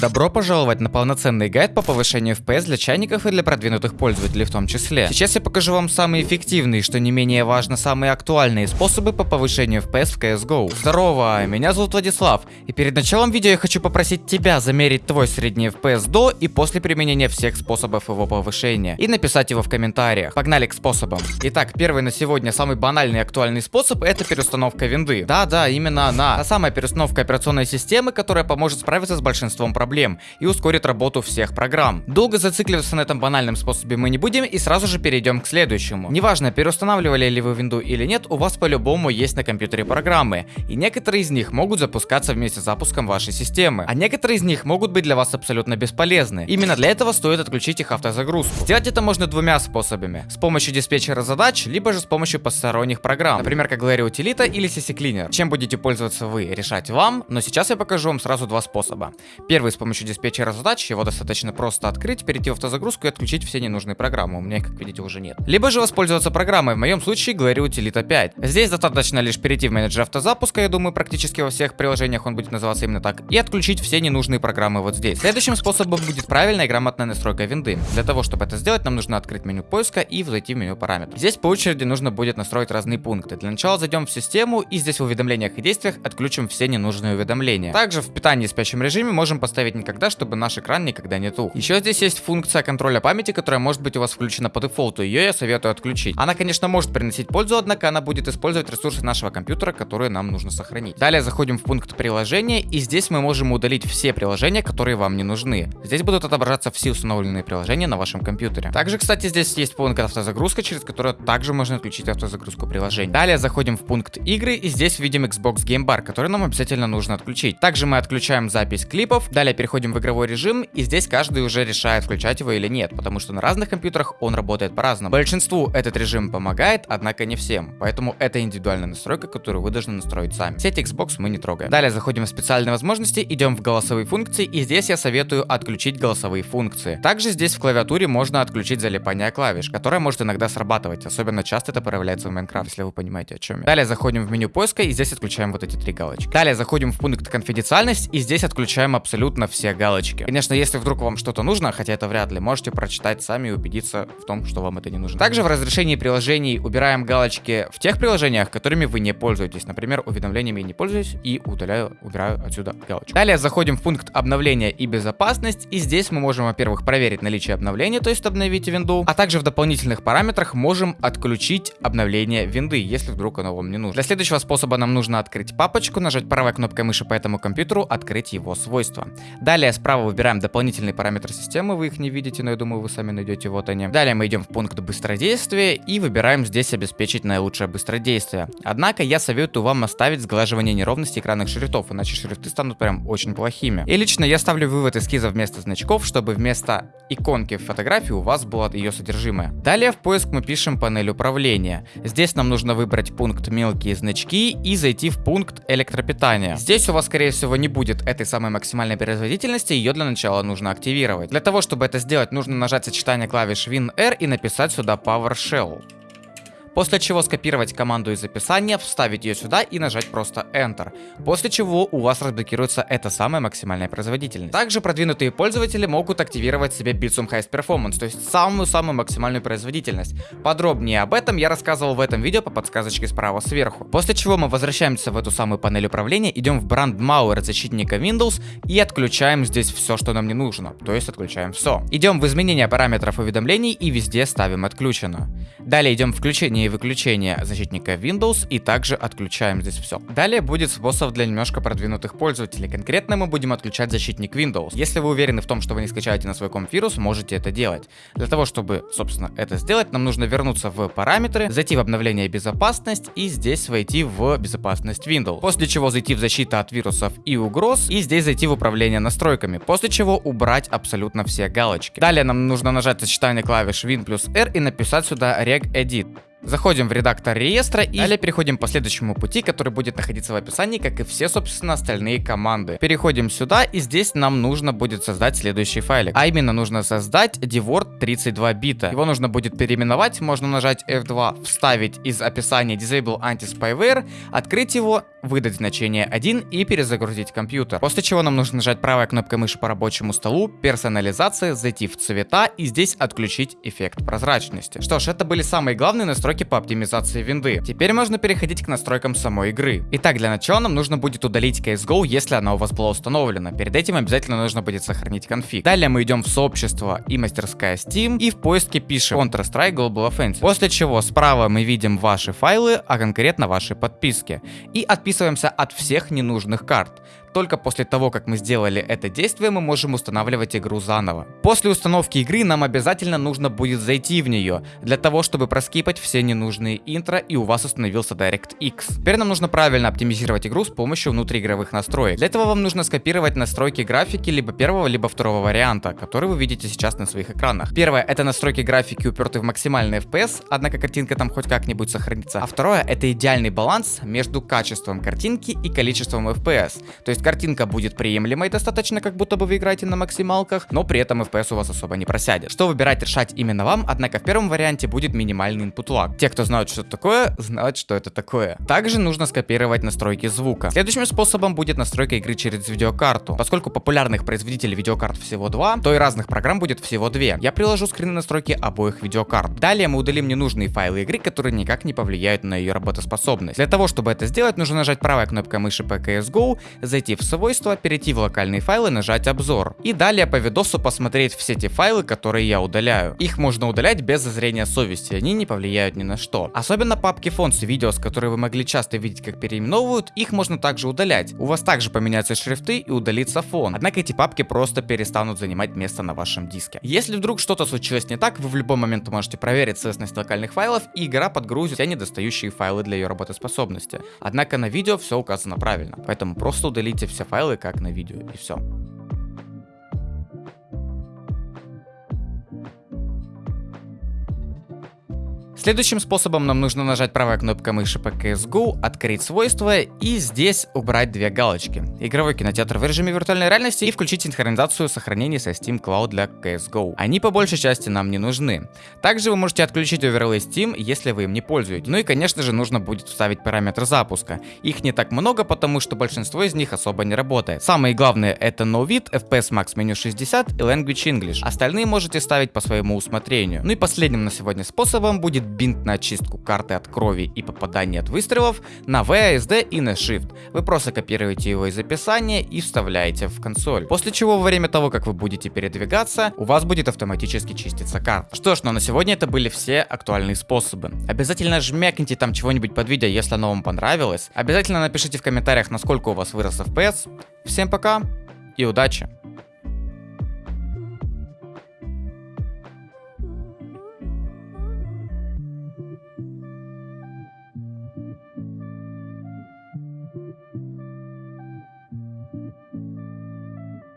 Добро пожаловать на полноценный гайд по повышению FPS для чайников и для продвинутых пользователей в том числе. Сейчас я покажу вам самые эффективные, что не менее важно, самые актуальные способы по повышению FPS в CSGO. Здорово, меня зовут Владислав, и перед началом видео я хочу попросить тебя замерить твой средний FPS до и после применения всех способов его повышения, и написать его в комментариях. Погнали к способам. Итак, первый на сегодня самый банальный и актуальный способ это переустановка винды. Да-да, именно она. Та самая переустановка операционной системы, которая поможет справиться с большинством проблем проблем и ускорит работу всех программ. Долго зацикливаться на этом банальном способе мы не будем и сразу же перейдем к следующему. Неважно, переустанавливали ли вы винду или нет, у вас по-любому есть на компьютере программы, и некоторые из них могут запускаться вместе с запуском вашей системы, а некоторые из них могут быть для вас абсолютно бесполезны. Именно для этого стоит отключить их автозагрузку. Сделать это можно двумя способами. С помощью диспетчера задач, либо же с помощью посторонних программ, например, как Glary Utilita или CC Cleaner. Чем будете пользоваться вы, решать вам, но сейчас я покажу вам сразу два способа. Первый с помощью диспетчера задач, его достаточно просто открыть, перейти в автозагрузку и отключить все ненужные программы. У меня их, как видите, уже нет. Либо же воспользоваться программой, в моем случае Glary Utilita 5. Здесь достаточно лишь перейти в менеджер автозапуска, я думаю, практически во всех приложениях он будет называться именно так, и отключить все ненужные программы вот здесь. Следующим способом будет правильная и грамотная настройка винды. Для того, чтобы это сделать, нам нужно открыть меню поиска и зайти в меню параметров. Здесь по очереди нужно будет настроить разные пункты. Для начала зайдем в систему и здесь в уведомлениях и действиях отключим все ненужные уведомления. Также в питании и спящем режиме можем поставить никогда всегда, чтобы наш экран никогда не тух. Еще здесь есть функция контроля памяти, которая может быть у вас включена по дефолту. Ее я советую отключить. Она, конечно, может приносить пользу, однако она будет использовать ресурсы нашего компьютера, которые нам нужно сохранить. Далее заходим в пункт приложения, и здесь мы можем удалить все приложения, которые вам не нужны. Здесь будут отображаться все установленные приложения на вашем компьютере. Также, кстати, здесь есть пункт автозагрузка, через который также можно отключить автозагрузку приложений. Далее заходим в пункт игры, и здесь видим Xbox Game Bar, который нам обязательно нужно отключить. Также мы отключаем запись клипов. Далее переходим в игровой режим, и здесь каждый уже решает, включать его или нет, потому что на разных компьютерах он работает по-разному. Большинству этот режим помогает, однако не всем, поэтому это индивидуальная настройка, которую вы должны настроить сами. Сеть Xbox мы не трогаем. Далее заходим в специальные возможности, идем в голосовые функции, и здесь я советую отключить голосовые функции. Также здесь в клавиатуре можно отключить залипание клавиш, которое может иногда срабатывать, особенно часто это проявляется в Minecraft, если вы понимаете о чем я. Далее заходим в меню поиска, и здесь отключаем вот эти три галочки. Далее заходим в пункт конфиденциальность, и здесь отключаем абсолютно все галочки. Конечно, если вдруг вам что-то нужно, хотя это вряд ли, можете прочитать сами и убедиться в том, что вам это не нужно. Также в разрешении приложений убираем галочки в тех приложениях, которыми вы не пользуетесь. Например, уведомлениями не пользуюсь и удаляю, убираю отсюда галочку. Далее заходим в пункт обновления и безопасность. И здесь мы можем, во-первых, проверить наличие обновления, то есть обновить винду. А также в дополнительных параметрах можем отключить обновление винды, если вдруг оно вам не нужно. Для следующего способа нам нужно открыть папочку, нажать правой кнопкой мыши по этому компьютеру, открыть его свойства. Далее справа выбираем дополнительные параметры системы, вы их не видите, но я думаю, вы сами найдете, вот они. Далее мы идем в пункт быстродействия и выбираем здесь обеспечить наилучшее быстродействие. Однако я советую вам оставить сглаживание неровности экранных шрифтов, иначе шрифты станут прям очень плохими. И лично я ставлю вывод эскиза вместо значков, чтобы вместо иконки в фотографии у вас было ее содержимое. Далее в поиск мы пишем панель управления. Здесь нам нужно выбрать пункт мелкие значки и зайти в пункт электропитания. Здесь у вас скорее всего не будет этой самой максимальной производительности, ее для начала нужно активировать. Для того, чтобы это сделать, нужно нажать сочетание клавиш WinR и написать сюда PowerShell. После чего скопировать команду из описания, вставить ее сюда и нажать просто Enter. После чего у вас разблокируется эта самая максимальная производительность. Также продвинутые пользователи могут активировать себе Bitsum Highest Performance, то есть самую-самую максимальную производительность. Подробнее об этом я рассказывал в этом видео по подсказочке справа сверху. После чего мы возвращаемся в эту самую панель управления, идем в Brandmauer защитника Windows и отключаем здесь все, что нам не нужно, то есть отключаем все. Идем в изменение параметров уведомлений и везде ставим отключено. Далее идем в включение и выключение защитника Windows и также отключаем здесь все. Далее будет способ для немножко продвинутых пользователей. Конкретно мы будем отключать защитник Windows. Если вы уверены в том, что вы не скачаете на свой комп вирус, можете это делать. Для того, чтобы, собственно, это сделать, нам нужно вернуться в параметры, зайти в обновление безопасность и здесь войти в безопасность Windows. После чего зайти в защиту от вирусов и угроз и здесь зайти в управление настройками. После чего убрать абсолютно все галочки. Далее нам нужно нажать сочетание клавиш Win плюс R и написать сюда Reg Edit. Заходим в редактор реестра и далее переходим по следующему пути, который будет находиться в описании, как и все, собственно, остальные команды. Переходим сюда, и здесь нам нужно будет создать следующий файлик. А именно, нужно создать dword 32 бита. Его нужно будет переименовать, можно нажать F2, вставить из описания disable anti-spyware, открыть его, выдать значение 1 и перезагрузить компьютер. После чего нам нужно нажать правой кнопкой мыши по рабочему столу, персонализация, зайти в цвета и здесь отключить эффект прозрачности. Что ж, это были самые главные настройки настройки по оптимизации винды. Теперь можно переходить к настройкам самой игры. Итак, для начала нам нужно будет удалить CSGO, если она у вас была установлена. Перед этим обязательно нужно будет сохранить конфиг. Далее мы идем в сообщество и мастерская Steam и в поиске пишем Counter-Strike Global Offensive. После чего справа мы видим ваши файлы, а конкретно ваши подписки. И отписываемся от всех ненужных карт только после того, как мы сделали это действие, мы можем устанавливать игру заново. После установки игры нам обязательно нужно будет зайти в нее, для того, чтобы проскипать все ненужные интро и у вас установился DirectX. Теперь нам нужно правильно оптимизировать игру с помощью внутриигровых настроек. Для этого вам нужно скопировать настройки графики либо первого, либо второго варианта, который вы видите сейчас на своих экранах. Первое это настройки графики уперты в максимальный FPS, однако картинка там хоть как-нибудь сохранится. А второе это идеальный баланс между качеством картинки и количеством FPS. То есть картинка будет приемлемой достаточно, как будто бы вы играете на максималках, но при этом FPS у вас особо не просядет. Что выбирать, решать именно вам, однако в первом варианте будет минимальный input lag. Те, кто знают, что это такое, знают, что это такое. Также нужно скопировать настройки звука. Следующим способом будет настройка игры через видеокарту. Поскольку популярных производителей видеокарт всего два, то и разных программ будет всего две. Я приложу скрины настройки обоих видеокарт. Далее мы удалим ненужные файлы игры, которые никак не повлияют на ее работоспособность. Для того, чтобы это сделать, нужно нажать правой кнопкой мыши по CSGO, зайти в свойства, перейти в локальные файлы, нажать обзор. И далее по видосу посмотреть все те файлы, которые я удаляю. Их можно удалять без зазрения совести, они не повлияют ни на что. Особенно папки фон с видео, с которые вы могли часто видеть, как переименовывают, их можно также удалять. У вас также поменяются шрифты и удалится фон. Однако эти папки просто перестанут занимать место на вашем диске. Если вдруг что-то случилось не так, вы в любой момент можете проверить целостность локальных файлов, и игра подгрузит все недостающие файлы для ее работоспособности. Однако на видео все указано правильно, поэтому просто удалите все файлы, как на видео, и все. Следующим способом нам нужно нажать правой кнопкой мыши по CSGO, открыть свойства и здесь убрать две галочки. Игровой кинотеатр в режиме виртуальной реальности и включить синхронизацию сохранений со Steam Cloud для CSGO. Они по большей части нам не нужны. Также вы можете отключить оверлей Steam, если вы им не пользуетесь. Ну и конечно же нужно будет вставить параметр запуска. Их не так много, потому что большинство из них особо не работает. Самые главные это NoVid, FPS Max Menu 60 и Language English. Остальные можете ставить по своему усмотрению. Ну и последним на сегодня способом будет бинт на очистку карты от крови и попадания от выстрелов на VASD и на Shift. Вы просто копируете его из описания и вставляете в консоль. После чего во время того, как вы будете передвигаться, у вас будет автоматически чиститься карта. Что ж, ну на сегодня это были все актуальные способы. Обязательно жмякните там чего-нибудь под видео, если оно вам понравилось. Обязательно напишите в комментариях, насколько у вас вырос FPS. Всем пока и удачи!